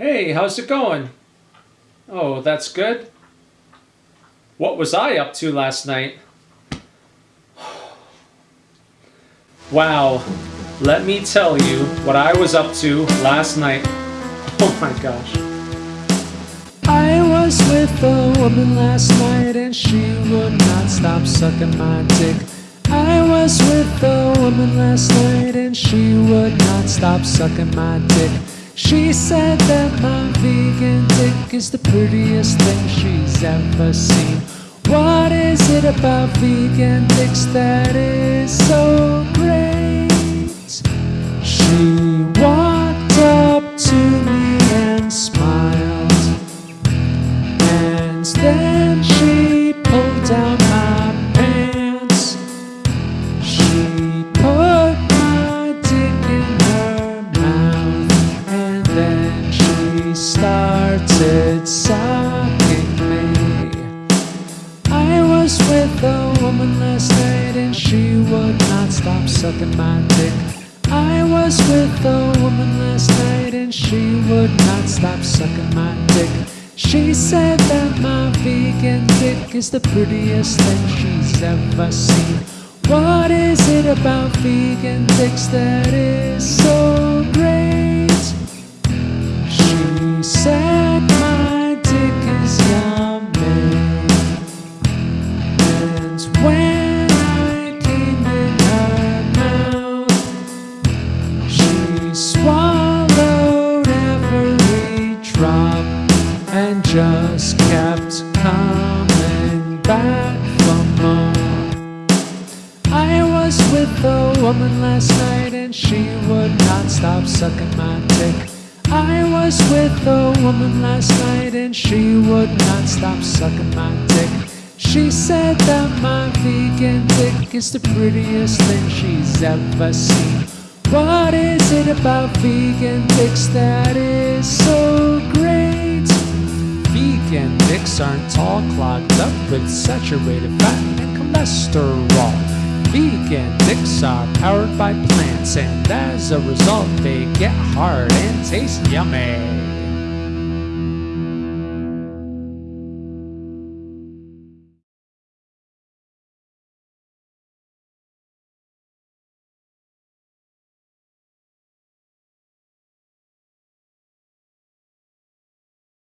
Hey, how's it going? Oh, that's good. What was I up to last night? Wow, let me tell you what I was up to last night. Oh my gosh. I was with a woman last night and she would not stop sucking my dick. I was with a woman last night and she would not stop sucking my dick. She said that my vegan dick is the prettiest thing she's ever seen. What is it about vegan dicks that is so started me. I was with a woman last night, and she would not stop sucking my dick. I was with a woman last night, and she would not stop sucking my dick. She said that my vegan dick is the prettiest thing she's ever seen. What is it about vegan dicks that is so great? Just kept coming back for more. I was with a woman last night and she would not stop sucking my dick. I was with a woman last night and she would not stop sucking my dick. She said that my vegan dick is the prettiest thing she's ever seen. What is it about vegan dicks that is so aren't all clogged up with saturated fat and cholesterol. Vegan dicks are powered by plants, and as a result, they get hard and taste yummy.